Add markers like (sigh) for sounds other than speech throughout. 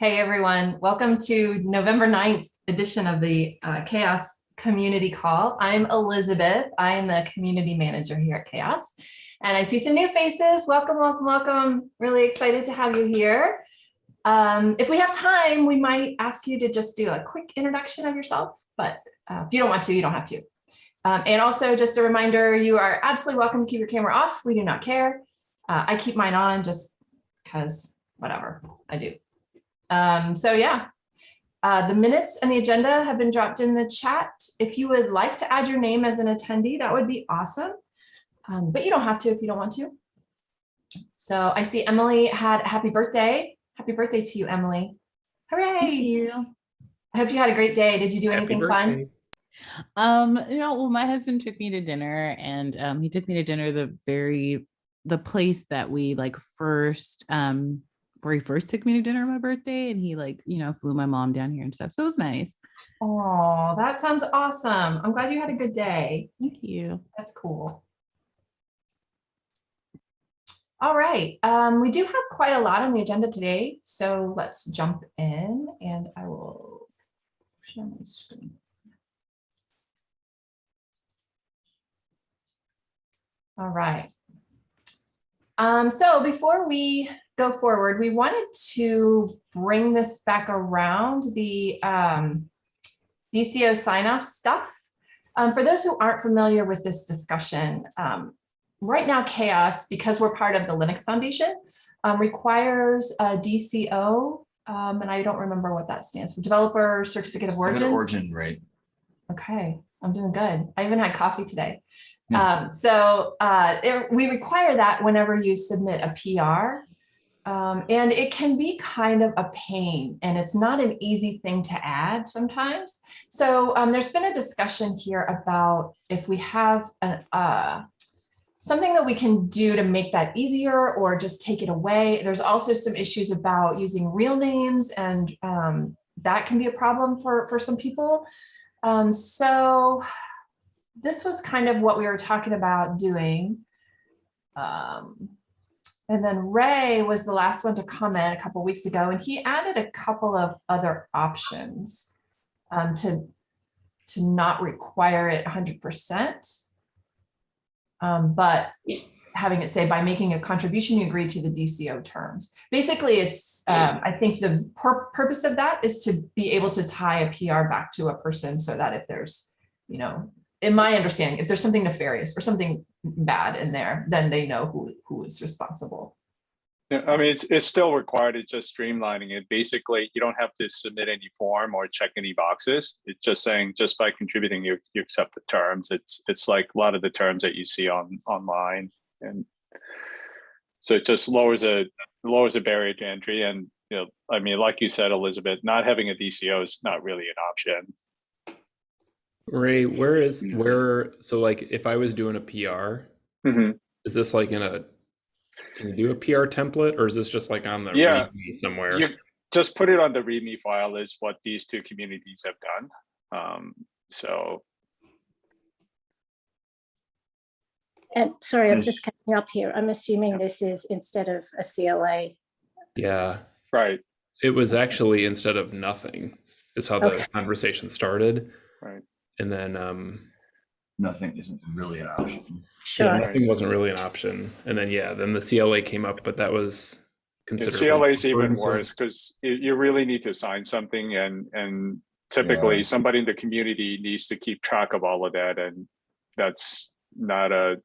Hey, everyone. Welcome to November 9th edition of the uh, CHAOSS Community Call. I'm Elizabeth. I am the community manager here at CHAOSS. And I see some new faces. Welcome, welcome, welcome. Really excited to have you here. Um, if we have time, we might ask you to just do a quick introduction of yourself, but uh, if you don't want to, you don't have to. Um, and also just a reminder, you are absolutely welcome to keep your camera off. We do not care. Uh, I keep mine on just because whatever I do. Um, so yeah, uh, the minutes and the agenda have been dropped in the chat. If you would like to add your name as an attendee, that would be awesome. Um, but you don't have to if you don't want to. So I see Emily had a happy birthday. Happy birthday to you, Emily. Hooray. Thank you. I hope you had a great day. Did you do Happy anything fun? Um, you know, well, my husband took me to dinner and um he took me to dinner the very the place that we like first um where he first took me to dinner on my birthday and he like, you know, flew my mom down here and stuff. So it was nice. Oh, that sounds awesome. I'm glad you had a good day. Thank you. That's cool. All right, um, we do have quite a lot on the agenda today, so let's jump in and I will share my screen. All right. Um, so before we go forward, we wanted to bring this back around the um, DCO sign off stuff. Um, for those who aren't familiar with this discussion, um, right now CHAOSS, because we're part of the Linux Foundation, um, requires a DCO, um, and I don't remember what that stands for, Developer Certificate of Origin, Origin. right? Okay, I'm doing good. I even had coffee today. Hmm. Um, so uh, it- we require that whenever you submit a PR. Um, and it can be kind of a pain and it's not an easy thing to add sometimes. So um, there's been a discussion here about if we have uh, something that we can do to make that easier or just take it away. There's also some issues about using real names and um, that can be a problem for, for some people. Um, so this was kind of what we were talking about doing. Um, and then Ray was the last one to comment a couple weeks ago, and he added a couple of other options um, to, to not require it 100%. Um, but having it say by making a contribution, you agree to the DCO terms. Basically, it's, um, I think the pur purpose of that is to be able to tie a PR back to a person so that if there's, you know, in my understanding, if there's something nefarious or something bad in there, then they know who, who is responsible. Yeah, I mean, it's, it's still required, it's just streamlining it. Basically, you don't have to submit any form or check any boxes. It's just saying, just by contributing, you, you accept the terms. It's, it's like a lot of the terms that you see on, online. And so it just lowers a, lowers a barrier to entry. And, you know, I mean, like you said, Elizabeth, not having a DCO is not really an option. Ray, where is where? So like, if I was doing a PR, Mhm. is this like in a? Can you do a PR template, or is this just like on the Yeah. README somewhere? You just put it on the README file is what these two communities have done. Um, so And sorry, I'm Yes. just catching up here. I'm assuming this is instead of a CLA. Yeah, Right, it was actually instead of nothing is how the Okay. conversation started, right. And then um, Nothing isn't really an option. yeah, Sure. nothing wasn't really an option, and then yeah, then the CLA came up, but that was Yeah, considered. CLA is even worse because you, you really need to sign something and, and typically Yeah. somebody in the community needs to keep track of all of that and that's not a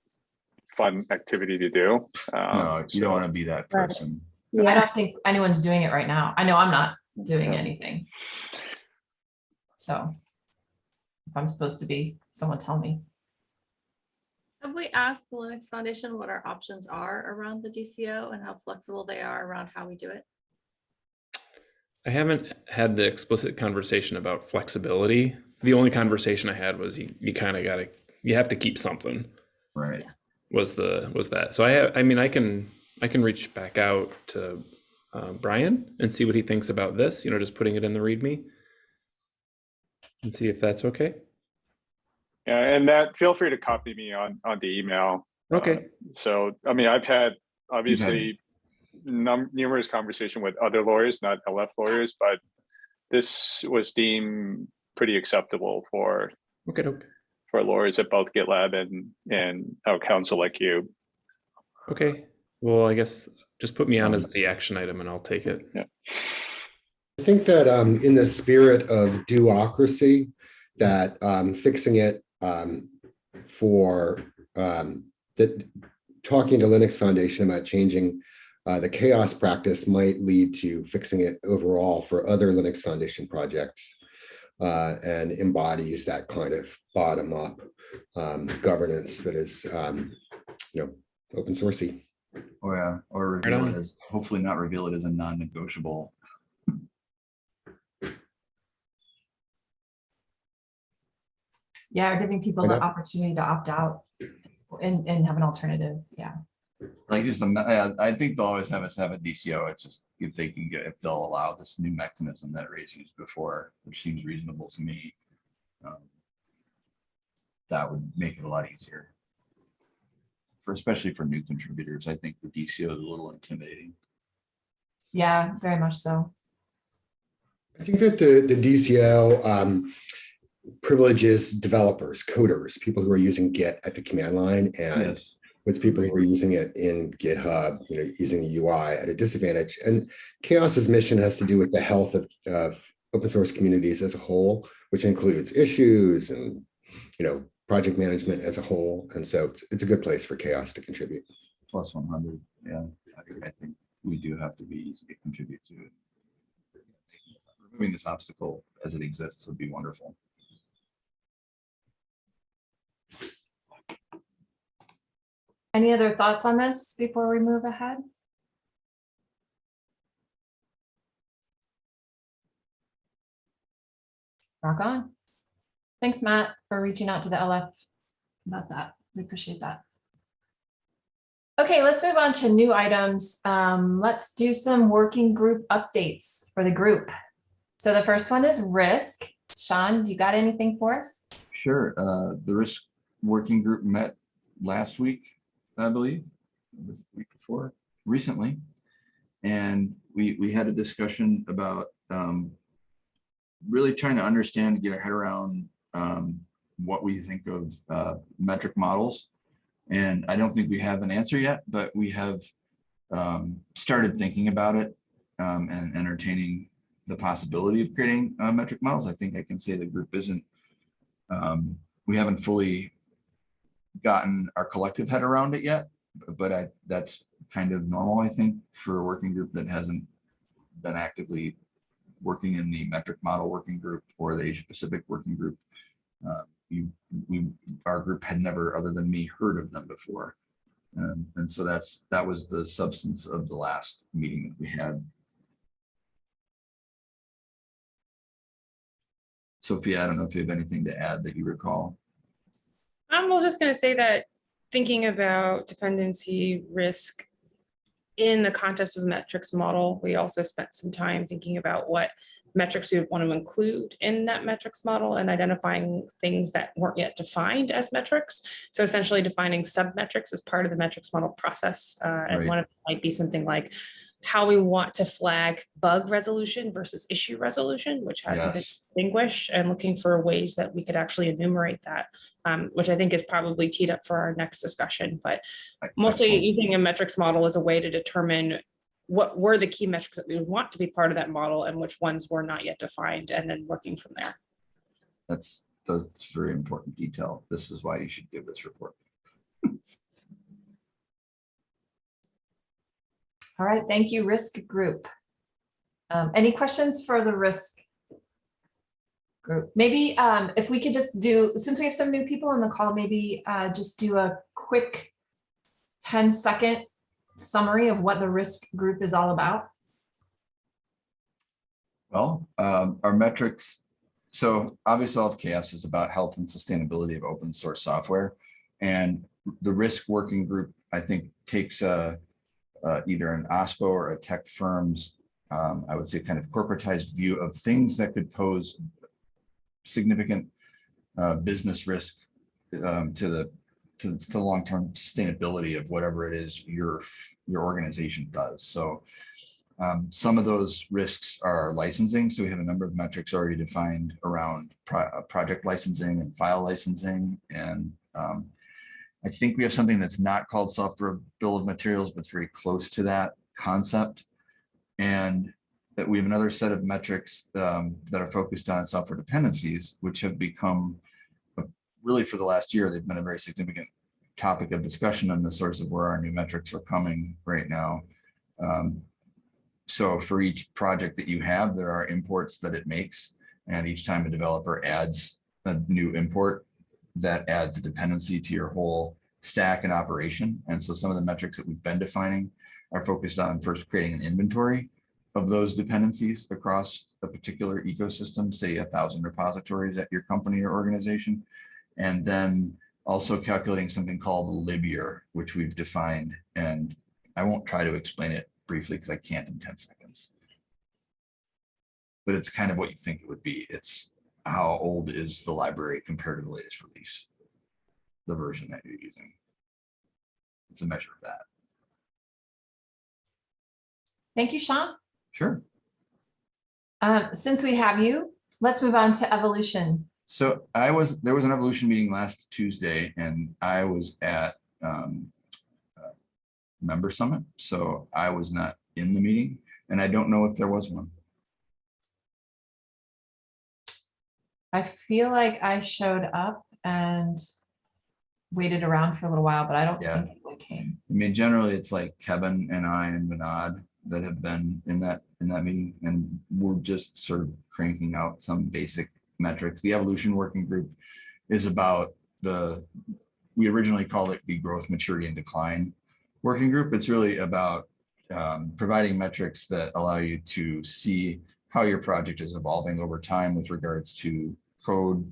fun activity to do. Um, No, you so- don't want to be that person. Yeah. I don't think anyone's doing it right now. I know I'm not doing Yeah. anything. So if I'm supposed to be, someone tell me. Have we asked the Linux Foundation what our options are around the DCO and how flexible they are around how we do it? I haven't had the explicit conversation about flexibility. The only conversation I had was you, you kind of got to you have to keep something. Right. Was the was that? So I have, I mean I can I can reach back out to uh, Brian and see what he thinks about this. You know, just putting it in the README and see if that's okay. Yeah, and that, feel free to copy me on, on the email. Okay. Uh, So, I mean, I've had, obviously, num- numerous conversation with other lawyers, not LF lawyers, but this was deemed pretty acceptable for, Okay, okay. for lawyers at both GitLab and, and our counsel like you. Okay. Well, I guess just put me on as the action item and I'll take it. I think that um, in the spirit of do-ocracy, that um, fixing it um, for um, that talking to Linux Foundation about changing uh, the CHAOSS practice might lead to fixing it overall for other Linux Foundation projects uh, and embodies that kind of bottom up um, governance that is, um, you know, open sourcey. Or, yeah, or Right reveal it as, hopefully not reveal it as a non-negotiable. Yeah, or giving people Right the opportunity to opt out and, and have an alternative. Yeah. Like just, a I I think they'll always have us have a DCO. It's just if they can get, if they'll allow this new mechanism that Ray's used before, which seems reasonable to me. um, That would make it a lot easier. For, especially for new contributors, I think the DCO is a little intimidating. Yeah, very much so. I think that the, the DCO um, privileges developers, coders, people who are using Git at the command line and Yes, with people who are using it in GitHub, you know, using the UI at a disadvantage. And CHAOSS's mission has to do with the health of, of open source communities as a whole, which includes issues and, you know, project management as a whole. And so it's, it's a good place for CHAOSS to contribute. plus one hundred, yeah, I, I think we do have to be easy to contribute to it. Removing this obstacle as it exists would be wonderful. Any other thoughts on this before we move ahead? Rock on. Thanks, Matt, for reaching out to the LF about that. We appreciate that. Okay, let's move on to new items. Um, let's do some working group updates for the group. So the first one is risk. Sean, do you got anything for us? Sure, uh, the risk working group met last week, I believe, the week before, recently. And we, we had a discussion about, um, really trying to understand, get our head around, um, what we think of, uh, metric models. And I don't think we have an answer yet, but we have, um, started thinking about it, um, and entertaining the possibility of creating, uh, metric models. I think I can say the group isn't um, we haven't fully gotten our collective head around it yet, but I, that's kind of normal, I think, for a working group that hasn't been actively working in the metric model working group or the Asia Pacific working group. Uh, You, we, our group had never, other than me, heard of them before. Um, And so that's, that was the substance of the last meeting that we had. Sophia, I don't know if you have anything to add that you recall. I'm well, just gonna say that thinking about dependency risk in the context of a metrics model, we also spent some time thinking about what metrics we would want to include in that metrics model and identifying things that weren't yet defined as metrics. So essentially defining sub-metrics as part of the metrics model process. Uh, Right. and one of them might be something like how we want to flag bug resolution versus issue resolution, which hasn't been distinguished and looking for ways that we could actually enumerate that, um, which I think is probably teed up for our next discussion, but mostly excellent. using a metrics model as a way to determine what were the key metrics that we would want to be part of that model and which ones were not yet defined, and then working from there. That's, that's very important detail. This is why you should give this report. (laughs) All right, thank you, risk group. Um, any questions for the risk? Group, maybe um, if we could just do, since we have some new people on the call, maybe uh, just do a quick 10 second summary of what the risk group is all about. Well, um, our metrics, so obviously all of CHAOSS is about health and sustainability of open source software. And the risk working group, I think, takes a, uh, either an OSPO or a tech firm's, um, I would say kind of corporatized view of things that could pose significant uh, business risk um, to the to, to the long-term sustainability of whatever it is your, your organization does. So um, some of those risks are licensing. So we have a number of metrics already defined around pro- uh, project licensing and file licensing. And um, I think we have something that's not called software bill of materials, but it's very close to that concept. And that we have another set of metrics um, that are focused on software dependencies, which have become really for the last year, they've been a very significant topic of discussion and the source of where our new metrics are coming right now. Um, so for each project that you have, there are imports that it makes. And each time a developer adds a new import, that adds a dependency to your whole stack and operation. And so some of the metrics that we've been defining are focused on first creating an inventory of those dependencies across a particular ecosystem, say a thousand repositories at your company or organization. And then also calculating something called a lib year, which we've defined. And I won't try to explain it briefly because I can't in 10 seconds. But it's kind of what you think it would be. It's how old is the library compared to the latest release? The version that you're using. It's a measure of that. Thank you, Sean. Sure. Um, since we have you, let's move on to evolution. So I was, there was an evolution meeting last Tuesday and I was at um, uh, member summit. So I was not in the meeting and I don't know if there was one. I feel like I showed up and waited around for a little while, but I don't Yeah. think anyone came. I mean, generally it's like Kevin and I and Vinod that have been in that, in that meeting and we're just sort of cranking out some basic metrics. The evolution working group is about the, we originally called it the growth, maturity and decline working group. It's really about um, providing metrics that allow you to see how your project is evolving over time with regards to code,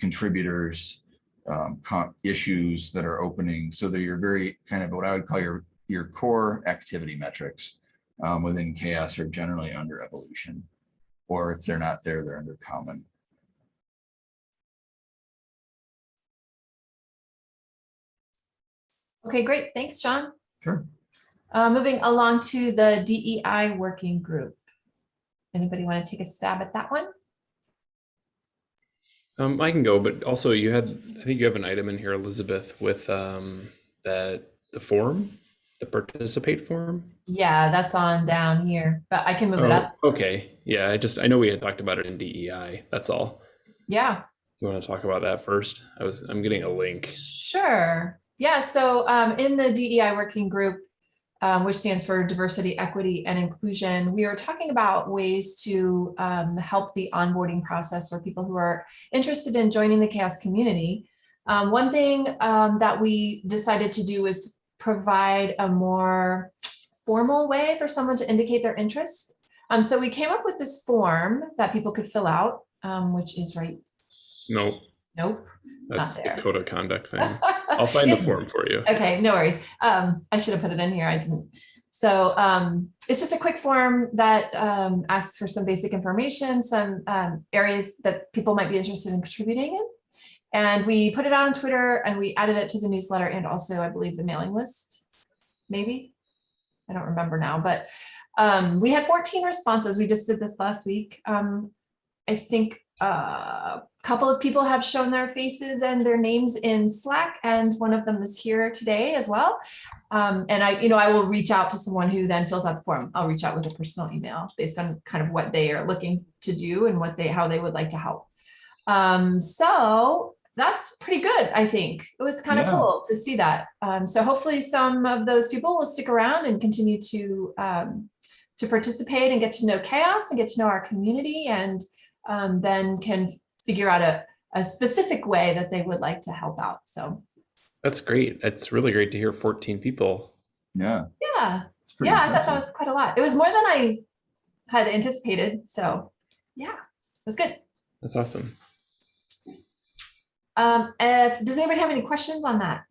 contributors, um, issues that are opening, so that you're very kind of what I would call your, your core activity metrics um, within CHAOSS are generally under evolution. Or if they're not there, they're under common. Okay, great. Thanks, Sean. Sure. Uh, moving along to the DEI working group. Anybody want to take a stab at that one? Um, I can go, but also you had, I think you have an item in here, Elizabeth, with um, that the form, the participate form. Yeah, that's on down here, but I can move it Oh, up. okay, yeah, I just I know we had talked about it in DEI. That's all. Yeah, You want to talk about that first? I was I'm getting a link. sure. Yeah, so um, in the DEI working group, um, which stands for diversity, equity, and inclusion, we are talking about ways to um, help the onboarding process for people who are interested in joining the CHAOSS community. Um, one thing um, that we decided to do is provide a more formal way for someone to indicate their interest. Um, so we came up with this form that people could fill out, um, which is right. No, Nope. that's the code of conduct thing. (laughs) (laughs) I'll find the form for you. Okay, no worries. Um, I should have put it in here. I didn't. So um, it's just a quick form that um, asks for some basic information, some um, areas that people might be interested in contributing in. And we put it out on Twitter and we added it to the newsletter and also, I believe, the mailing list. Maybe. I don't remember now, but um, we had 14 responses. We just did this last week. Um, I think uh, couple of people have shown their faces and their names in Slack, and one of them is here today as well. Um, and I, you know, I will reach out to someone who then fills out the form. I'll reach out with a personal email based on kind of what they are looking to do and what they, how they would like to help. Um, so that's pretty good, I think. It was kind of Yeah. cool to see that. Um, so hopefully some of those people will stick around and continue to um, to participate and get to know CHAOSS and get to know our community and um, then can figure out a, a specific way that they would like to help out. So That's great. It's really great to hear 14 people. Yeah. yeah, it's pretty yeah, I thought that was quite a lot. It was more than I had anticipated. So yeah, it was good. That's awesome. Um, if, does anybody have any questions on that?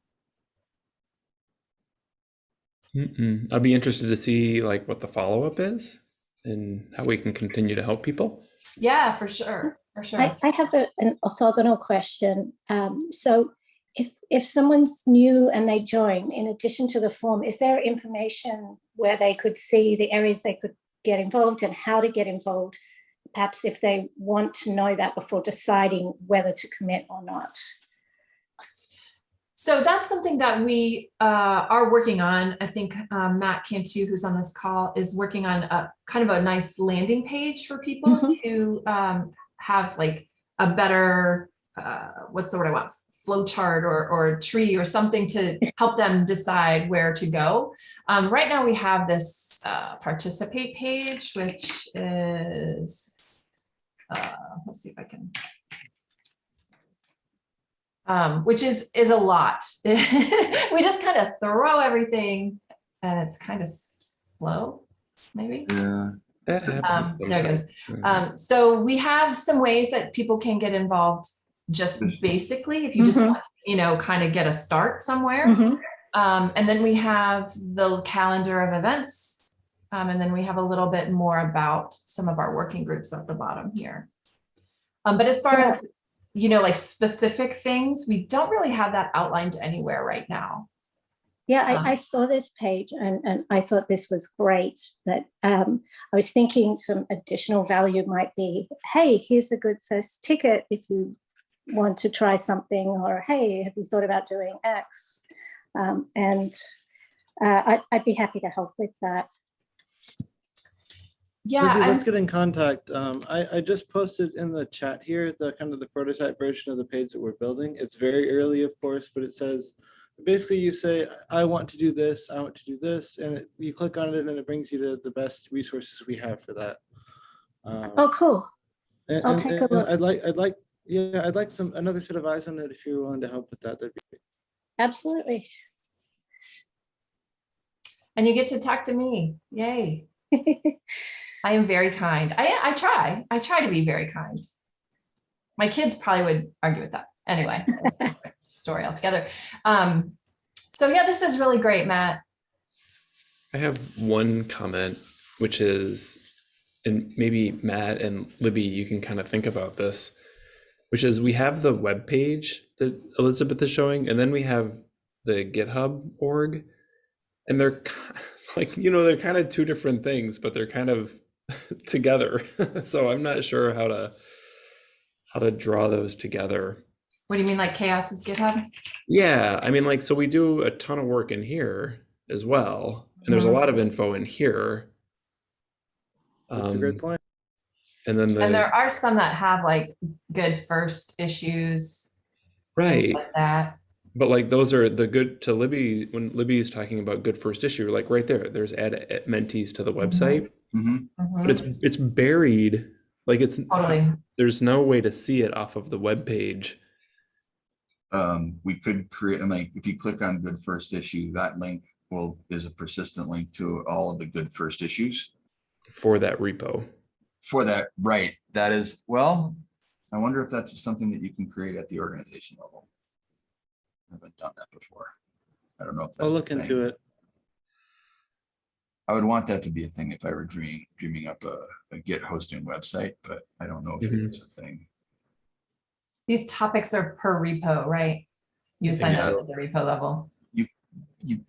Mm-mm. I'd be interested to see like what the follow up is and how we can continue to help people. Yeah, for sure, for sure. I, I have a, an orthogonal question. Um, so if, if someone's new and they join, in addition to the form, is there information where they could see the areas they could get involved and how to get involved? Perhaps if they want to know that before deciding whether to commit or not. So that's something that we uh, are working on. I think um, Matt Cantu, who's on this call, is working on a kind of a nice landing page for people Mhm. to um, have like a better, uh, what's the word I want, flow chart or, or tree or something to help them decide where to go. Um, right now we have this uh, participate page, which is, uh, let's see if I can um, which is is a lot. (laughs) we just kind of throw everything, and it's kind of slow, maybe. Yeah. That happens Um, there it goes. Um, so we have some ways that people can get involved. Just basically, if you just Mhm. want, to, you know, kind of get a start somewhere. Mhm. Um, and then we have the calendar of events. Um, and then we have a little bit more about some of our working groups at the bottom here. Um, but as far Yeah. as, you know, like specific things, we don't really have that outlined anywhere right now. Yeah, Um, I, I saw this page and, and I thought this was great, but um, I was thinking some additional value might be, hey, here's a good first ticket if you want to try something, or hey, have you thought about doing X? Um, and uh, I'd, I'd be happy to help with that. Yeah, Maybe I'm- let's get in contact. Um, I, I just posted in the chat here, the kind of the prototype version of the page that we're building. It's very early, of course, but it says, basically you say, I want to do this, I want to do this, and it- you click on it and it brings you to the best resources we have for that. Um, Oh, cool. and- I'll and, take a look. I'd like, I'd like, yeah, I'd like some, another set of eyes on it if you're willing to help with that. That'd be great. Absolutely. and you get to talk to me. Yay. (laughs) I am very kind. I, I try. I try to be very kind. My kids probably would argue with that. Anyway, that's a different story altogether. Um, so yeah, this is really great, Matt. I have one comment, which is, and maybe Matt and Libby, you can kind of think about this, which is we have the web page that Elizabeth is showing, and then we have the GitHub org, and they're (laughs) like, you know, they're kind of two different things, but they're kind of (laughs) together. (laughs) so I'm not sure how to how to draw those together. What do you mean like CHAOSS is GitHub? Yeah, I mean, like, so we do a ton of work in here as well, and there's a Mhm. lot of info in here. That's a great Um, point. And then And there are some that have like good first issues. right, Like that. but like those are the good to Libby, when Libby is talking about good first issue, like right there, there's add add mentees to the website, Mhm. Mhm. but it's, it's buried, like it's, Totally. there's no way to see it off of the web page. Um, we could create, I mean, if you click on good first issue, that link will, is a persistent link to all of the good first issues. for that repo. For that, right, that is, well, I wonder if that's something that you can create at the organization level. I Haven't done that before. I don't know if that's. I'll a look thing. into it. I would want that to be a thing if I were dreaming, dreaming up a, a Git hosting website, but I don't know if it Mhm. is a thing. These topics are per repo, right? You sign up at the repo level. You,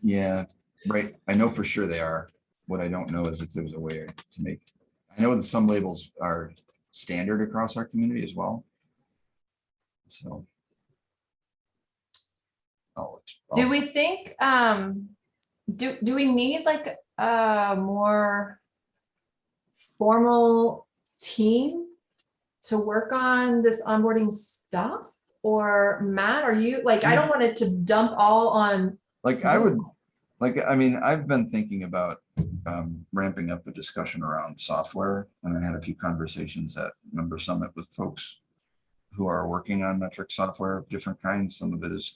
yeah, right. I know for sure they are. What I don't know is if there's a way to make, I know that some labels are standard across our community as well. So. I'll- Do I'll- we think, um, do, do we need like a more formal team to work on this onboarding stuff? Or Matt, are you, like, I don't want it to dump all on, Like I would, like, I mean, I've been thinking about um, ramping up a discussion around software. And I had a few conversations at Member Summit with folks who are working on metric software of different kinds. Some of it is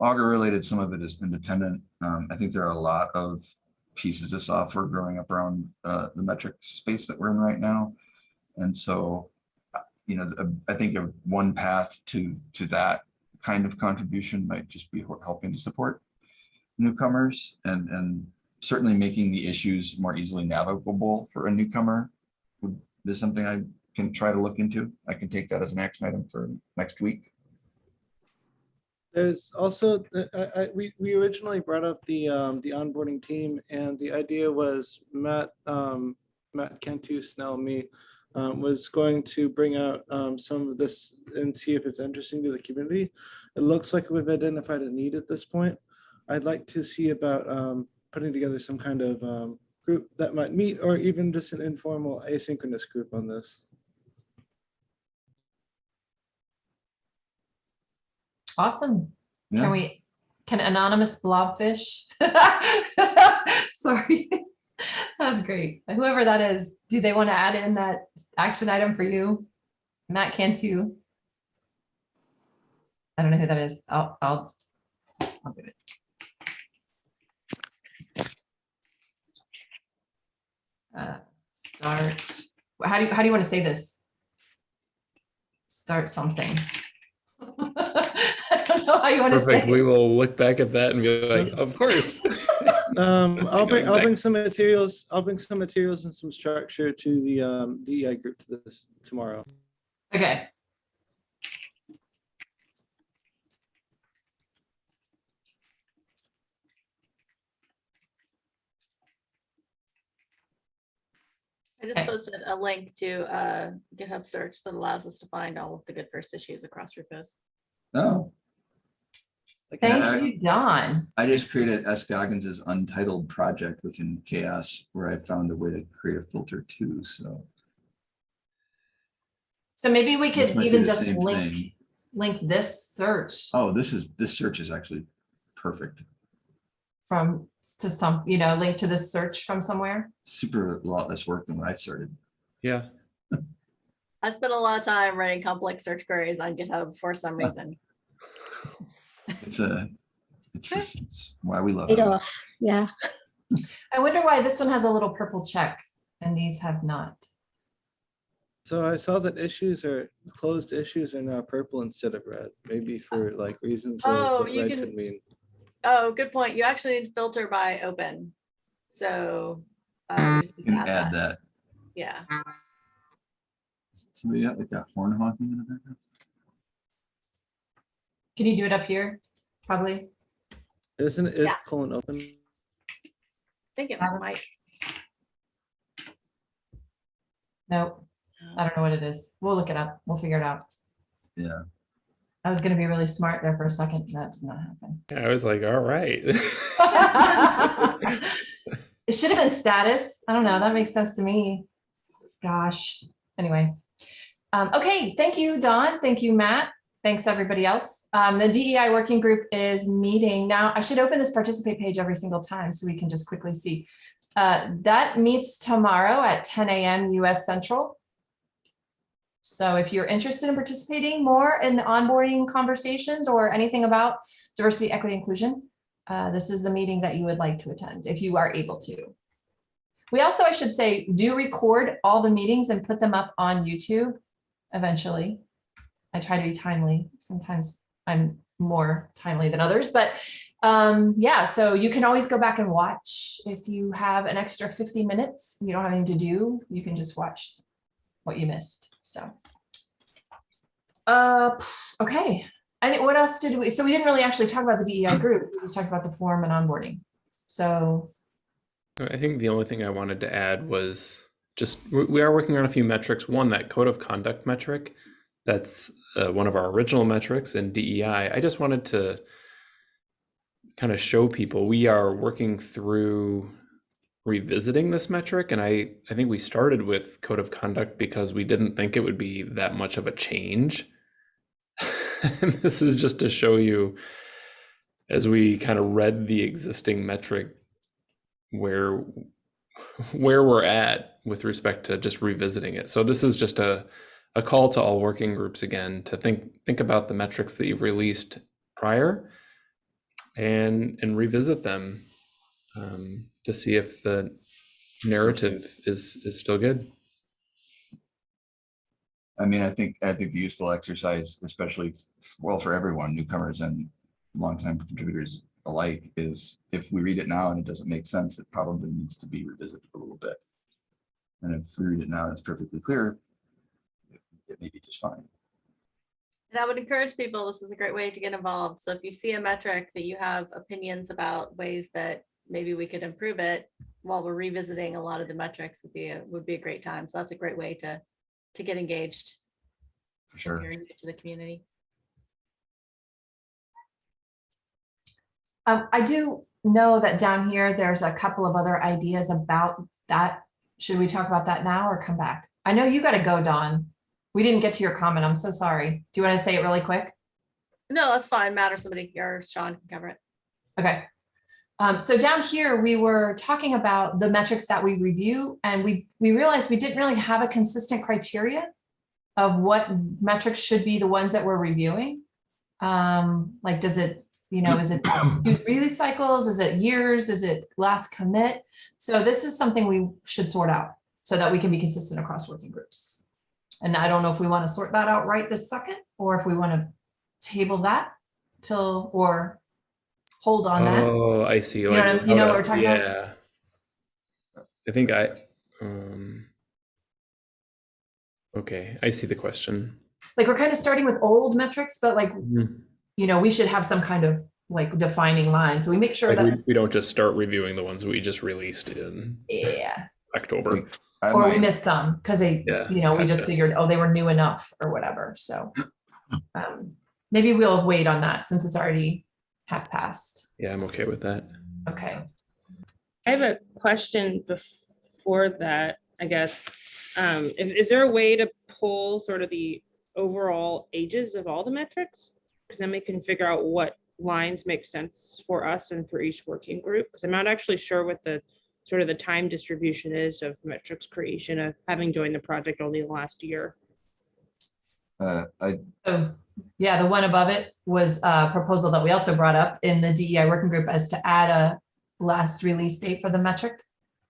Augur related, some of it is independent. Um, I think there are a lot of pieces of software growing up around uh, the metric space that we're in right now. And so, you know, I think of one path to to that kind of contribution might just be helping to support newcomers and, and certainly making the issues more easily navigable for a newcomer would is something I can try to look into. I can take that as an action item for next week. There's also, uh, I, I, we, we originally brought up the, um, the onboarding team and the idea was Matt, um, Matt Cantu Snell, me, um, was going to bring out, um, some of this and see if it's interesting to the community. It looks like we've identified a need at this point. I'd like to see about, um, putting together some kind of, um, group that might meet or even just an informal asynchronous group on this. Awesome. Yeah. Can we, can anonymous blobfish? (laughs) Sorry. (laughs) That was great. Whoever that is, do they want to add in that action item for you? Matt Cantu? I don't know who that is. I'll, I'll, I'll do it. Uh, Start, how do you, how do you want to say this? Start something. (laughs) I don't know how you want to say. Perfect. it. We will look back at that and be like, (laughs) of course. Um, (laughs) I'll bring, I'll bring some materials, I'll bring some materials and some structure to the, um, DEI group to this tomorrow. Okay. I just posted a link to a GitHub search that allows us to find all of the good first issues across repos. Oh, Like, Thank I- you, Dawn. I just created S Goggins's untitled project within CHAOSS where I found a way to create a filter too, so. So maybe we could even just link, thing. link this search Oh, this is, this search is actually perfect. from, to some, you know, link to this search from somewhere. Super a lot less work than when I started. Yeah. I spent a lot of time writing complex search queries on GitHub for some (laughs) reason. It's a, it's, just- it's why we love it. off, yeah. I wonder why this one has a little purple check and these have not. So I saw that issues are, closed issues are now purple instead of red, maybe for like reasons of Oh, what you red can- could mean. Oh, good point. You actually need to filter by open. So. uh, you just need You to can add that. Yeah. Somebody got like that horn honking in the background? Can you do it up here? Probably. Isn't, is Yeah. colon open? I think it That might. was- Nope, I don't know what it is. We'll look it up. We'll figure it out. Yeah. I was gonna be really smart there for a second. That did not happen. (laughs) I was like, all right. (laughs) It should have been status. I don't know. That makes sense to me. Gosh, anyway. Um, okay, thank you, Dawn. Thank you, Matt. Thanks, everybody else. Um, the DEI working group is meeting now. I should open this participate page every single time so we can just quickly see. Uh, that meets tomorrow at 10 a.m. US Central. So if you're interested in participating more in the onboarding conversations or anything about diversity, equity, inclusion, uh, this is the meeting that you would like to attend if you are able to. We also, I should say, do record all the meetings and put them up on YouTube eventually. I try to be timely. Sometimes I'm more timely than others, but um, yeah, so you can always go back and watch. If you have an extra 50 minutes, you don't have anything to do, you can just watch what you missed, so. Uh, okay, and what else did we, so we didn't really actually talk about the DEI (clears throat) group, we just talked about the form and onboarding. So, I think the only thing I wanted to add was just we we are working on a few metrics. One, that code of conduct metric, that's uh, one of our original metrics in DEI. I just wanted to kind of show people we are working through revisiting this metric. And I, I think we started with code of conduct because we didn't think it would be that much of a change. (laughs) this is just to show you as we kind of read the existing metric where where we're at with respect to just revisiting it. So this is just a a call to all working groups again to think think about the metrics that you've released prior and and revisit them um, to see if the narrative is is still good. I mean, I think, I think the useful exercise, especially, well, for everyone, newcomers and longtime contributors alike, is if we read it now and it doesn't make sense, it probably needs to be revisited a little bit. And if we read it now, it's perfectly clear, it may be just fine. And I would encourage people, this is a great way to get involved. So if you see a metric that you have opinions about ways that maybe we could improve it while we're revisiting a lot of the metrics would be, a would be a great time. So that's a great way to, to get engaged. For if sure. you're To the community. Um, I do know that down here, there's a couple of other ideas about that. Should we talk about that now or come back? I know you gotta go, Dawn. We didn't get to your comment. I'm so sorry. Do you want to say it really quick? No, that's fine. Matt or somebody or Sean can cover it. Okay. Um, so down here, we were talking about the metrics that we review and we, we realized we didn't really have a consistent criteria of what metrics should be the ones that we're reviewing. Um, like, does it, you know, is it release cycles? Is it years? Is it last commit? So this is something we should sort out so that we can be consistent across working groups. And I don't know if we want to sort that out right this second, or if we want to table that till, or hold on that. Oh, I see. know what you know what we're talking about? Yeah. I think I, um, okay, I see the question. Like, we're kind of starting with old metrics, but like, Mhm. you know, we should have some kind of like defining line. So we make sure Like we, that, we don't just start reviewing the ones we just released in yeah, October. I or we might- missed some because they, Yeah, you know, we just gotcha. figured, oh, they were new enough or whatever. So (laughs) um, maybe we'll wait on that since it's already half past. Yeah, I'm okay with that. Okay. I have a question before that, I guess. Um, is, is there a way to pull sort of the overall ages of all the metrics? Because then we can figure out what lines make sense for us and for each working group. Because I'm not actually sure what the sort of the time distribution is of metrics creation of having joined the project only the last year. Uh, I, So, yeah, the one above it was a proposal that we also brought up in the DEI working group as to add a last release date for the metric.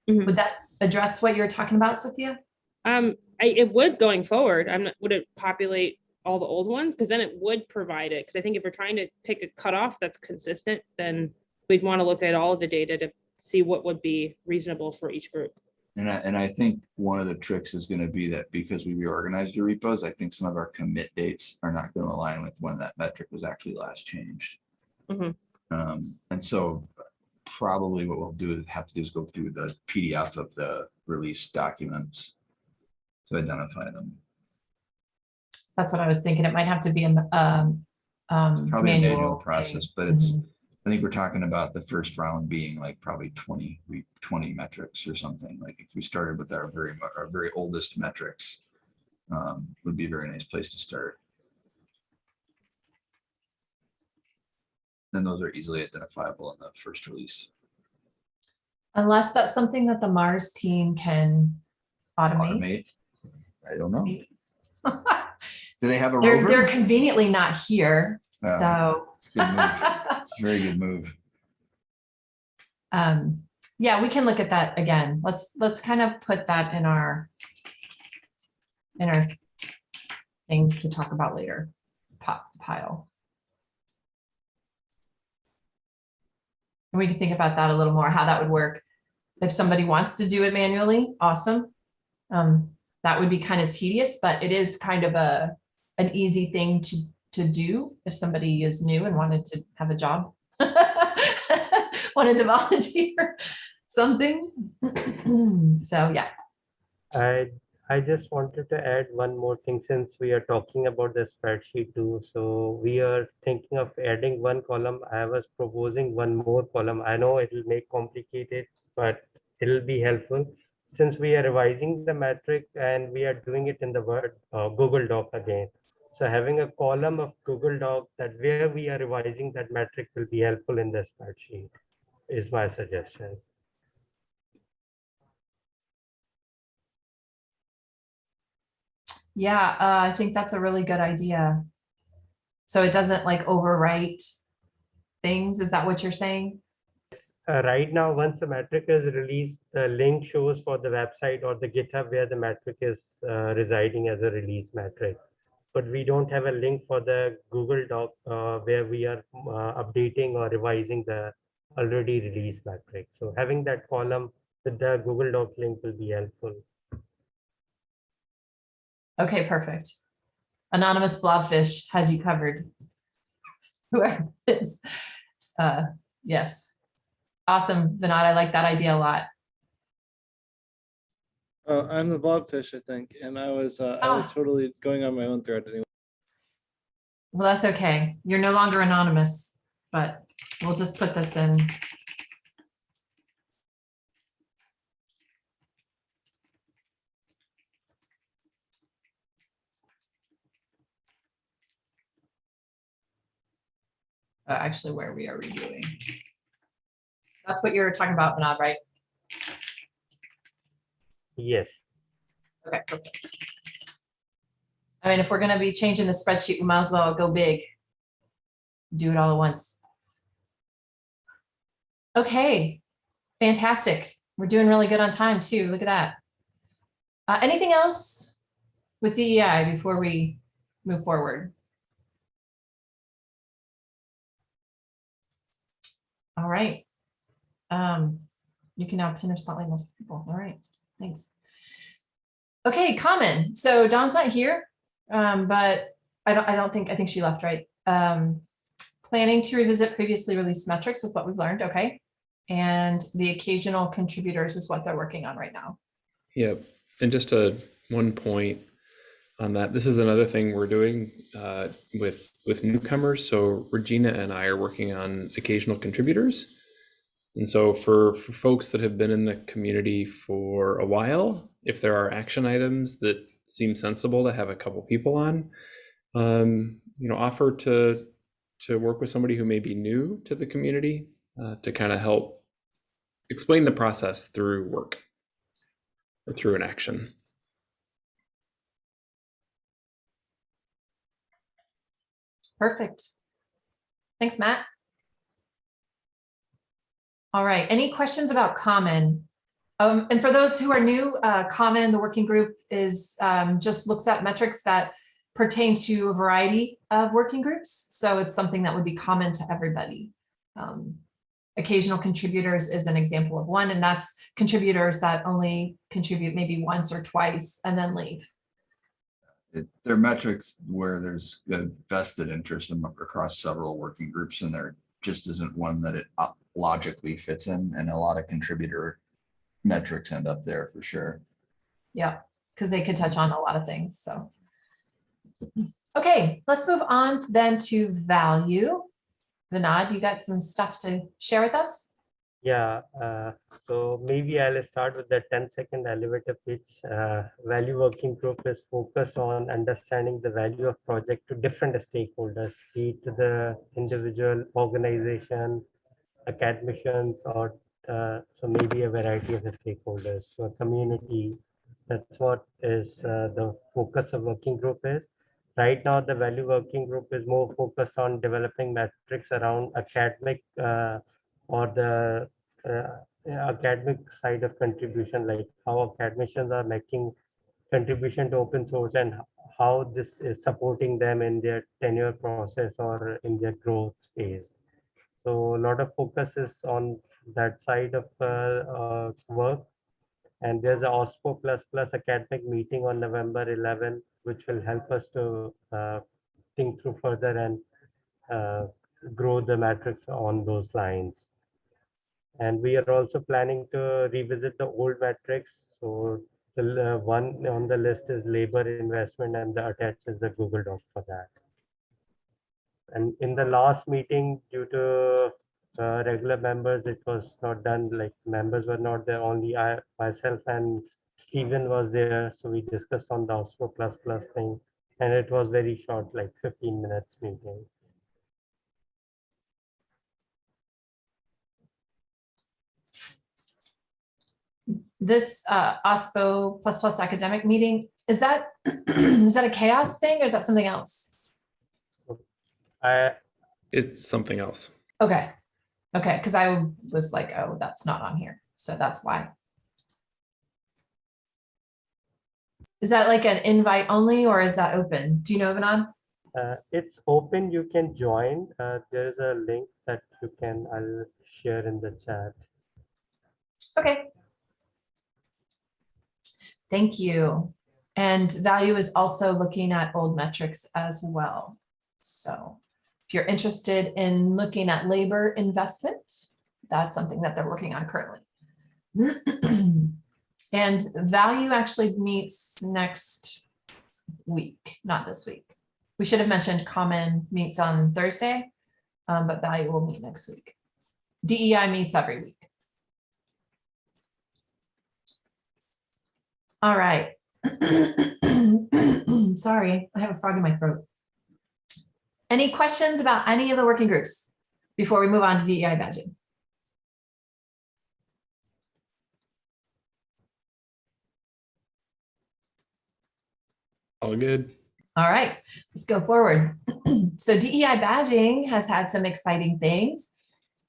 Mhm. Would that address what you're talking about, Sophia? Um, I, it would going forward, I'm not, would it populate all the old ones? Because then it would provide it, because I think if we're trying to pick a cutoff that's consistent, then we'd want to look at all of the data to see what would be reasonable for each group. and I, and I think one of the tricks is gonna be that because we reorganized the repos, I think some of our commit dates are not gonna align with when that metric was actually last changed. Mhm. Um, and so probably what we'll do is have to do is go through the PDF of the release documents to identify them. That's what I was thinking. It might have to be a um, um, Probably a manual manual process, thing. but it's, Mhm. I think we're talking about the first round being like probably 20, 20 metrics or something. Like if we started with our very, our very oldest metrics, um, would be a very nice place to start. Then those are easily identifiable in the first release. Unless that's something that the Mars team can automate. Automate. I don't know. (laughs) Do they have a They're, they're conveniently not here, Yeah. so. It's a good move. (laughs) It's a Very good move. Um, yeah, we can look at that again. Let's, let's kind of put that in our in our things to talk about later pile. And we can think about that a little more, how that would work. If somebody wants to do it manually, awesome. Um, that would be kind of tedious, but it is kind of a, an easy thing to, to do if somebody is new and wanted to have a job. (laughs) Wanted to (laughs) volunteer something. (clears throat) So, yeah, I, I just wanted to add one more thing since we are talking about the spreadsheet too. So we are thinking of adding one column. I was proposing one more column. I know it will make complicated, but it'll be helpful. Since we are revising the metric and we are doing it in the Word, uh, Google Doc again. So having a column of Google Doc that where we are revising that metric will be helpful in the spreadsheet is my suggestion. yeah, uh, I think that's a really good idea. So it doesn't like overwrite things, is that what you're saying? Uh, right now, once the metric is released, the link shows for the website or the GitHub where the metric is uh, residing as a release metric. But we don't have a link for the Google Doc uh, where we are uh, updating or revising the already released metric. So having that column with the Google Doc link will be helpful. Okay, perfect. Anonymous blobfish has you covered. Whoever it is. Uh, yes. Awesome, Vinod. I like that idea a lot. Oh, I'm the blobfish, I think, and I was, uh, I was Ah. totally going on my own thread anyway. Well, that's okay. You're no longer anonymous, but we'll just put this in. Uh, actually, where we are reviewing. That's what you're talking about, Vinod, right? Yes. Okay, perfect. I mean, if we're gonna be changing the spreadsheet, we might as well go big. Do it all at once. Okay, fantastic. We're doing really good on time too. Look at that. Uh, anything else with DEI before we move forward? All right. Um, you can now pin or spotlight multiple people. All right, thanks. Okay, common. So Dawn's not here, um, but I don't, I don't think, I think she left, right? Um, planning to revisit previously released metrics with what we've learned, okay? And the occasional contributors is what they're working on right now. Yeah, and just a one point on that. This is another thing we're doing uh, with with newcomers. So Regina and I are working on occasional contributors, and so for for folks that have been in the community for a while, if there are action items that seem sensible to have a couple people on, um, you know, offer to to work with somebody who may be new to the community uh, to kind of help explain the process through work or through an action. Perfect. Thanks, Matt. All right, any questions about Common? Um, and for those who are new, uh, Common, the working group is, um, just looks at metrics that pertain to a variety of working groups. So it's something that would be common to everybody. Um, occasional contributors is an example of one, and that's contributors that only contribute maybe once or twice and then leave. It- There are metrics where there's vested interest in- across several working groups and there just isn't one that it uh, logically fits in and a lot of contributor metrics end up there for sure. Yeah, because they could touch on a lot of things, so. Okay, let's move on then to value. Vinod, you got some stuff to share with us? Yeah, uh, so maybe I'll start with the 10 second elevator pitch. Uh, value working group is focused on understanding the value of project to different stakeholders, be it to the individual organization, academicians, or uh, so maybe a variety of the stakeholders, so community. That's what is uh, the focus of working group is. Right now, the value working group is more focused on developing metrics around academic uh, or the uh, academic side of contribution, like how academicians are making contribution to open source and how this is supporting them in their tenure process or in their growth phase. So a lot of focus is on that side of uh, uh, work. And there's a OSPO plus plus academic meeting on November 11, which will help us to uh, think through further and uh, grow the matrix on those lines. And we are also planning to revisit the old matrix. So the one on the list is labor investment and the attached is the Google Doc for that. And in the last meeting, due to uh, regular members, it was not done, like members were not there, only I, myself and Stephen was there. So we discussed on the OSPO plus plus thing and it was very short, like 15 minutes meeting. This uh, OSPO plus plus academic meeting, is that, (clears throat) is that a CHAOSS thing or is that something else? I, It's something else. Okay, okay, because I was like, oh, that's not on here, so that's why. Is that like an invite only or is that open? Do you know, Vinod? Uh, it's open, you can join. Uh, there is a link that you can, I'll share in the chat. Okay. Thank you. And value is also looking at old metrics as well. So if you're interested in looking at labor investment, that's something that they're working on currently. (clears throat) And value actually meets next week, not this week. We should have mentioned common meets on Thursday, um, but value will meet next week. DEI meets every week. All right. (clears throat) Sorry, I have a frog in my throat. Any questions about any of the working groups before we move on to DEI badging? All good. All right, let's go forward. (clears throat) So DEI badging has had some exciting things.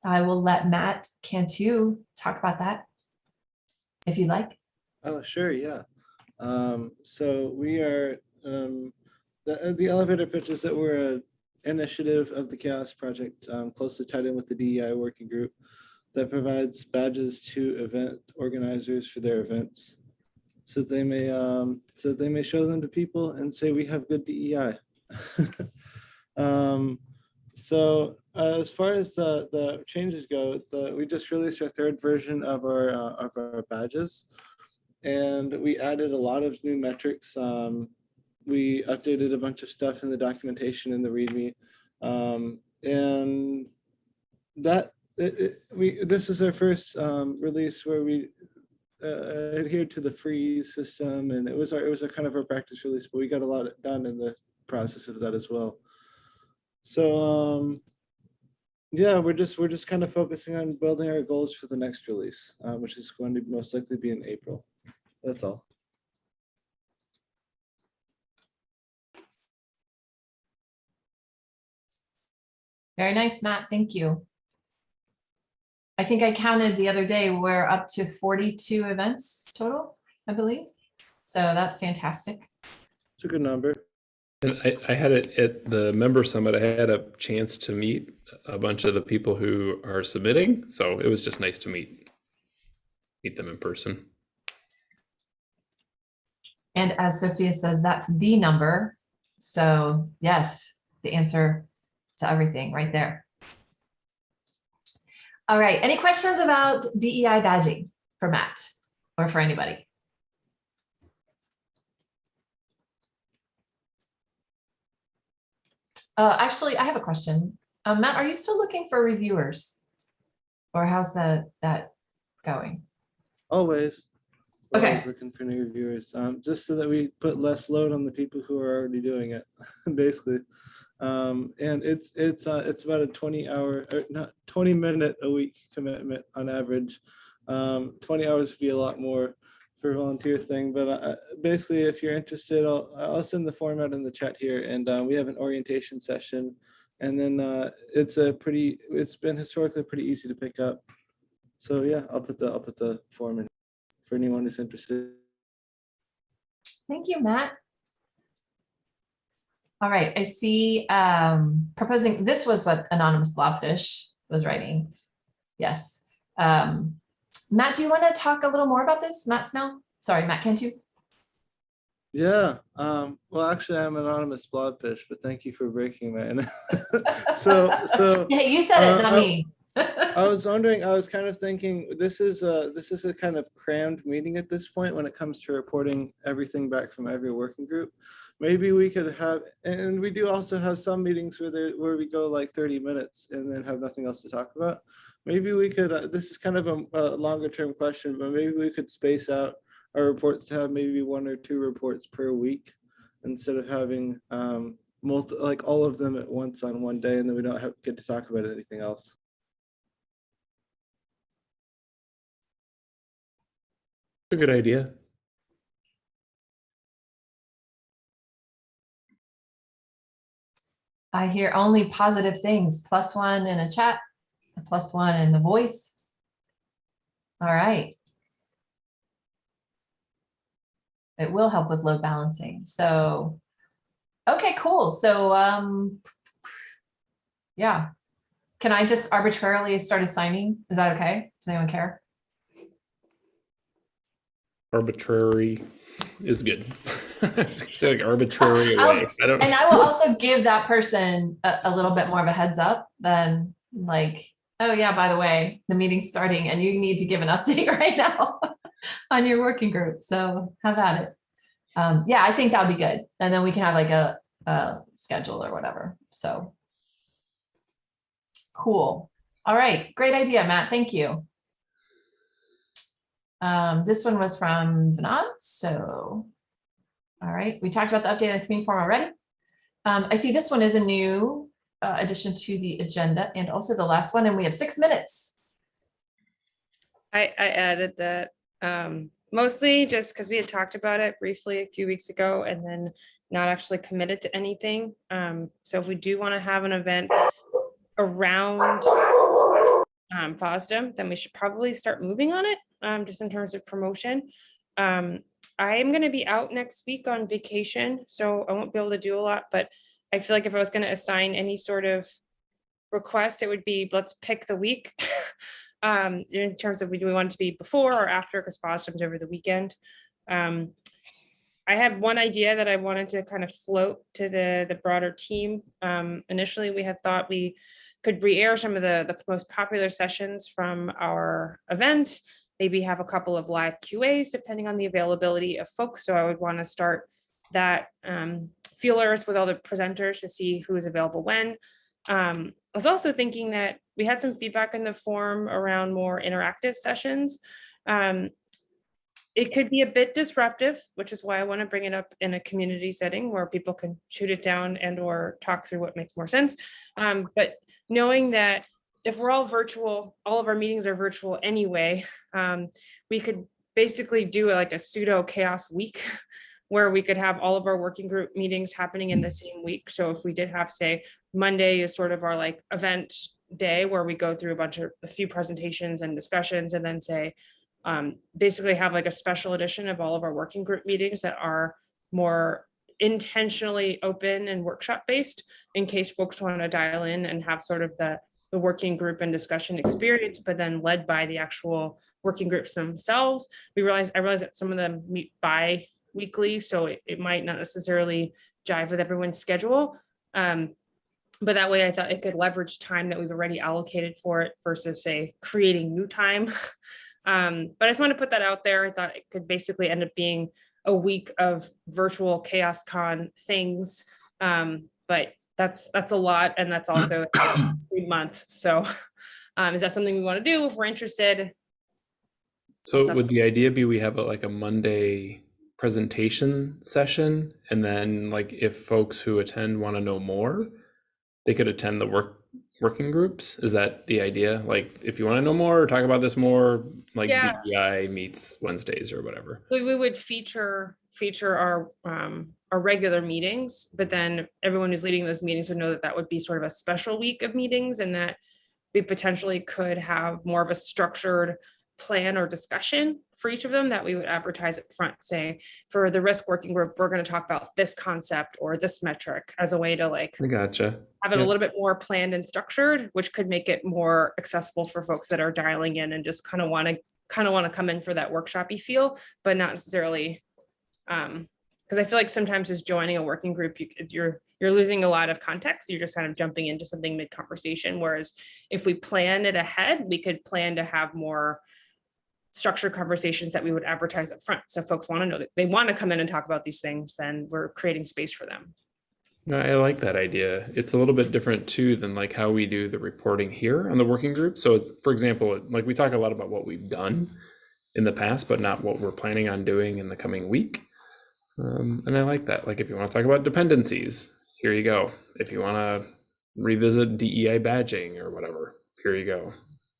I will let Matt Cantu talk about that if you'd like. Oh, sure, yeah. Um, so we are, um, the, uh, the elevator pitches that we're an initiative of the CHAOSS Project, um, closely tied in with the DEI working group that provides badges to event organizers for their events. So they may, um, so they may show them to people and say, we have good DEI. (laughs) Um, so uh, as far as uh, the changes go, the, we just released our third version of our, uh, of our badges and we added a lot of new metrics. Um, we updated a bunch of stuff in the documentation in the README. Um, and that it, it- we this is our first um, release where we uh, adhered to the freeze system, and it was our it was a kind of our practice release, but we got a lot done in the process of that as well. So um, yeah, we're just we're just kind of focusing on building our goals for the next release, uh, which is going to most likely be in April. That's all. Very nice, Matt. Thank you. I think I counted the other day, we're up to 42 events total, I believe. So that's fantastic. It's a good number. And I, I had it at the member summit, I had a chance to meet a bunch of the people who are submitting. So it was just nice to meet, meet them in person. And as Sophia says, that's the number. So yes, the answer to everything right there. All right, any questions about DEI badging for Matt or for anybody? Uh, actually, I have a question. Um, Matt, are you still looking for reviewers? Or how's that, that going? Always. we're Okay. Always looking for new reviewers, um, just so that we put less load on the people who are already doing it, (laughs) basically. Um, and it's, it's, uh, it's about a twenty hour, or not, twenty minute a week commitment on average. Um, twenty hours would be a lot more for a volunteer thing, but, uh, basically, if you're interested, I'll, I'll send the form out in the chat here, and, uh, we have an orientation session. And then, uh, it's a pretty, it's been historically pretty easy to pick up. So, yeah, I'll put the, I'll put the form in for anyone who's interested. Thank you, Matt. All right, I see um proposing, this was what anonymous blobfish was writing. Yes. Um Matt, do you want to talk a little more about this? Matt Snell? Sorry, Matt Cantu? Yeah, um, well, actually, I'm anonymous blobfish, but thank you for breaking that. (laughs) so, so (laughs) yeah, you said it, Uh, not I- me. (laughs) I was wondering, I was kind of thinking, this is a, this is a kind of crammed meeting at this point when it comes to reporting everything back from every working group. Maybe we could have, and we do also have some meetings where there, where we go like thirty minutes and then have nothing else to talk about. Maybe we could, uh, this is kind of a, a longer term question, but maybe we could space out our reports to have maybe one or two reports per week instead of having um, multi, like all of them at once on one day and then we don't have, get to talk about anything else. A good idea. I hear only positive things, plus one in a chat, plus one in the voice. All right. It will help with load balancing. So, okay, cool. So, um, yeah. Can I just arbitrarily start assigning? Is that okay? Does anyone care? Arbitrary is good. I was gonna say like arbitrary I'll- way. I don't And. I will also give that person a, a little bit more of a heads up than like, oh yeah, by the way, the meeting's starting and you need to give an (laughs) update right now (laughs) on your working group. So have at it. Um, yeah, I think that would be good. And then we can have like a, a schedule or whatever. So. Cool. All right. Great idea, Matt. Thank you. Um, this one was from Vinod, so. All right, we talked about the update on the community forum already. Um, I see this one is a new uh, addition to the agenda and also the last one, and we have six minutes. I, I added that um, mostly just because we had talked about it briefly a few weeks ago and then not actually committed to anything. Um, so if we do want to have an event around um, FOSDEM, then we should probably start moving on it, um, just in terms of promotion. Um, I am going to be out next week on vacation, so I won't be able to do a lot, but I feel like if I was going to assign any sort of request, it would be, let's pick the week. (laughs) um, in terms of, do we want it to be before or after, because FOSDEM's over the weekend. Um, I had one idea that I wanted to kind of float to the, the broader team. Um, initially, we had thought we could re-air some of the, the most popular sessions from our event, maybe have a couple of live QAs depending on the availability of folks. So I would want to start that um, feelers with all the presenters to see who is available when. Um, I was also thinking that we had some feedback in the forum around more interactive sessions. Um, it could be a bit disruptive, which is why I want to bring it up in a community setting where people can shoot it down and or talk through what makes more sense. Um, but knowing that if we're all virtual, all of our meetings are virtual anyway, um, we could basically do like a pseudo CHAOSS week (laughs) where we could have all of our working group meetings happening in the same week. So if we did have, say, Monday is sort of our like event day where we go through a bunch of a few presentations and discussions and then say, um, basically have like a special edition of all of our working group meetings that are more intentionally open and workshop based in case folks want to dial in and have sort of the the working group and discussion experience, but then led by the actual working groups themselves. We realize, I realize that some of them meet bi-weekly, so it, it might not necessarily jive with everyone's schedule. Um, but that way I thought it could leverage time that we've already allocated for it versus say creating new time. (laughs) Um, but I just want to put that out there. I thought it could basically end up being a week of virtual CHAOSScon things. Um, but that's that's a lot and that's (clears throat) also months. So (laughs) um, is that something we want to do if we're interested? So would the idea be we have a, like a Monday presentation session and then like if folks who attend want to know more, they could attend the work working groups? Is that the idea? Like if you want to know more or talk about this more, like Yeah. DEI meets Wednesdays or whatever. We, we would feature feature our um, our regular meetings, but then everyone who's leading those meetings would know that that would be sort of a special week of meetings and that we potentially could have more of a structured plan or discussion for each of them that we would advertise up front, say for the risk working group, we're going to talk about this concept or this metric as a way to like I gotcha. have it Yeah. a little bit more planned and structured, which could make it more accessible for folks that are dialing in and just kind of want to kind of want to come in for that workshopy feel, but not necessarily. Um, because I feel like sometimes as joining a working group, you, you're you're losing a lot of context. You're just kind of jumping into something mid conversation. Whereas if we plan it ahead, we could plan to have more structured conversations that we would advertise up front. So folks want to know that they want to come in and talk about these things, then we're creating space for them. No, I like that idea. It's a little bit different too than like how we do the reporting here on the working group. So for example, like we talk a lot about what we've done in the past, but not what we're planning on doing in the coming week. Um, and I like that. Like if you want to talk about dependencies, here you go. If you want to revisit DEI badging or whatever, here you go.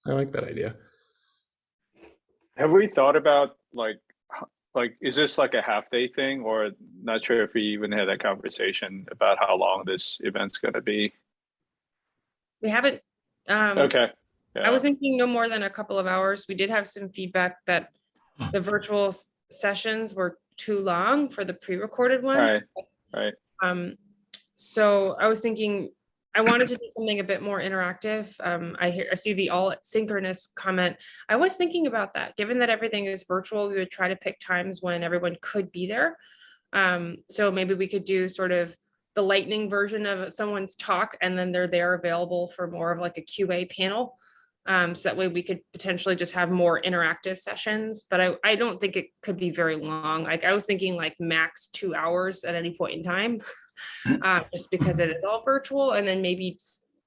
I like that idea. Have we thought about like, like, is this like a half day thing or not sure if we even had that conversation about how long this event's gonna be? We haven't. Um, Okay. I was thinking no more than a couple of hours. We did have some feedback that the virtual sessions were too long for the pre-recorded ones. right. Right. Um, so I was thinking, I wanted to do something a bit more interactive. Um, I hear, I see the all synchronous comment. I was thinking about that, given that everything is virtual, we would try to pick times when everyone could be there. Um, so maybe we could do sort of the lightning version of someone's talk and then they're there available for more of like a QA panel. Um, so that way we could potentially just have more interactive sessions, but I, I don't think it could be very long. Like I was thinking like max two hours at any point in time. (laughs) Uh, just because it is all virtual and then maybe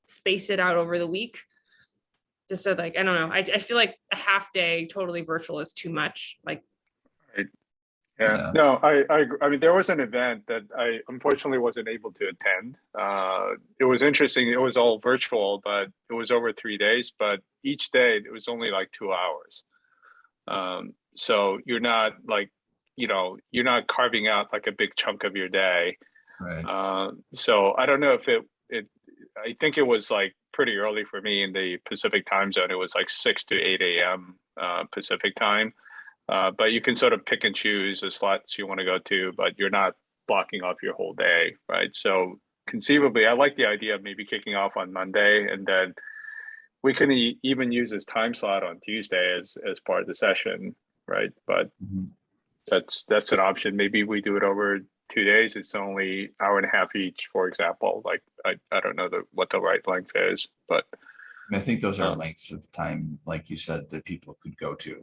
space it out over the week. Just so like, I don't know, I, I feel like a half day totally virtual is too much, like, Yeah, Yeah. no, I, I. I mean, there was an event that I unfortunately wasn't able to attend. Uh, it was interesting. It was all virtual, but it was over three days, but each day it was only like two hours. Um, so you're not like, you know, you're not carving out like a big chunk of your day. Right. Uh, so I don't know if it, it, I think it was like pretty early for me in the Pacific time zone. It was like six to eight AM, uh, Pacific time. Uh, but you can sort of pick and choose the slots you want to go to, but you're not blocking off your whole day, right? So conceivably, I like the idea of maybe kicking off on Monday and then we can e- even use this time slot on Tuesday as, as part of the session, right? But Mhm. that's, that's an option. Maybe we do it over two days. It's only hour and a half each, for example. Like, I, I don't know the, what the right length is, but I think those are Uh, lengths of time, like you said, that people could go to.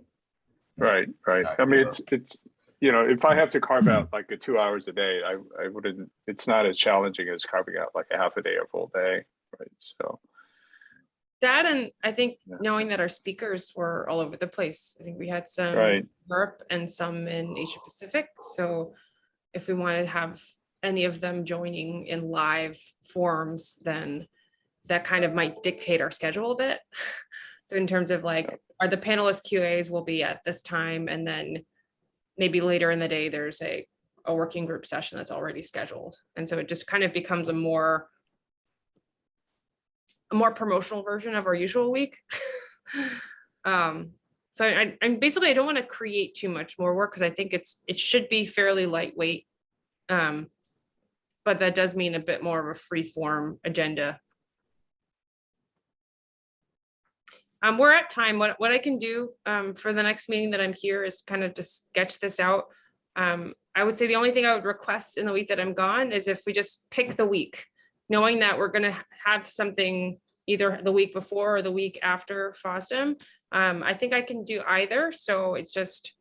Right, right. I mean, it's, it's, you know, if I have to carve out like a two hours a day, I, I wouldn't, it's not as challenging as carving out like a half a day or full day, right? So, that and I think Yeah. knowing that our speakers were all over the place. I think we had some Right. in Europe and some in Asia Pacific. So if we wanted to have any of them joining in live forms, then that kind of might dictate our schedule a bit. (laughs) So in terms of like, are the panelist QAs will be at this time and then maybe later in the day, there's a, a working group session that's already scheduled. And so it just kind of becomes a more a more promotional version of our usual week. (laughs) um, so I, I'm basically, I don't want to create too much more work because I think it's, it should be fairly lightweight. Um, but that does mean a bit more of a free form agenda. Um, we're at time. What, what I can do um, for the next meeting that I'm here is kind of just sketch this out. Um, I would say the only thing I would request in the week that I'm gone is if we just pick the week, knowing that we're gonna have something either the week before or the week after FOSDEM. Um, I think I can do either, so it's just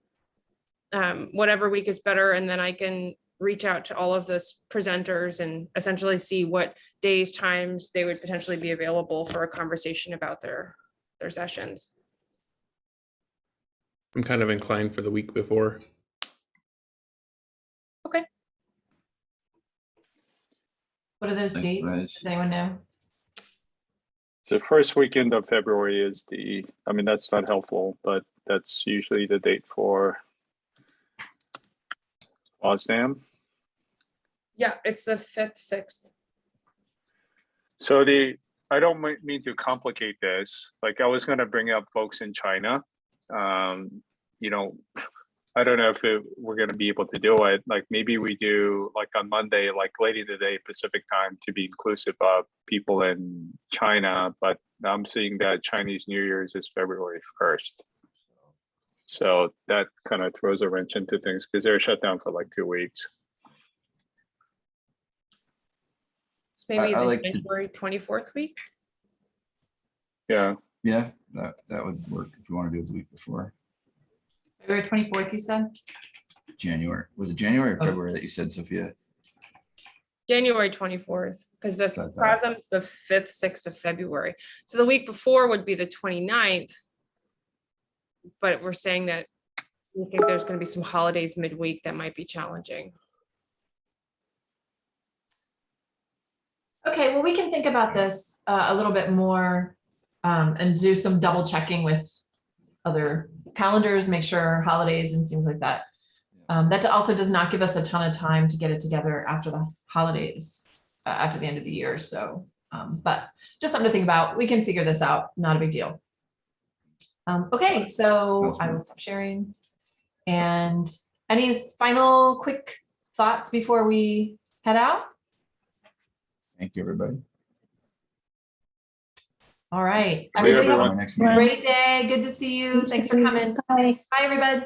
um, whatever week is better, and then I can reach out to all of the s- presenters and essentially see what days, times they would potentially be available for a conversation about their, their sessions. I'm kind of inclined for the week before. Okay. What are those Thanks, dates? Raj. Does anyone know? so first weekend of February is the, I mean, that's not helpful, but that's usually the date for FOSDEM. Yeah, it's the fifth, sixth. So the, I don't mean to complicate this, like I was gonna bring up folks in China. Um, you know, I don't know if it, we're gonna be able to do it, like maybe we do like on Monday, like late in the day Pacific time to be inclusive of people in China, but I'm seeing that Chinese New Year's is February first. So that kind of throws a wrench into things because they're shut down for like two weeks. So maybe I the like the- January twenty-fourth week. Yeah, Yeah, that, that would work if you want to do it the week before. February twenty-fourth, you said? January, was it January or Oh. February that you said, Sophia? January twenty-fourth, because the So I thought- FOSDEM's the fifth, sixth of February. So the week before would be the 29th. But we're saying that we think there's gonna be some holidays midweek that might be challenging. Okay, well, we can think about this uh, a little bit more um, and do some double checking with other calendars, make sure holidays and things like that. Um, That also does not give us a ton of time to get it together after the holidays, uh, after the end of the year, so. um, But just something to think about. We can figure this out, not a big deal. Um, Okay, so I will stop sharing. And any final quick thoughts before we head out? Thank you, everybody. All right. Everybody have a everyone. Great day. Good to see you. Thanks for coming. Bye. Bye, everybody.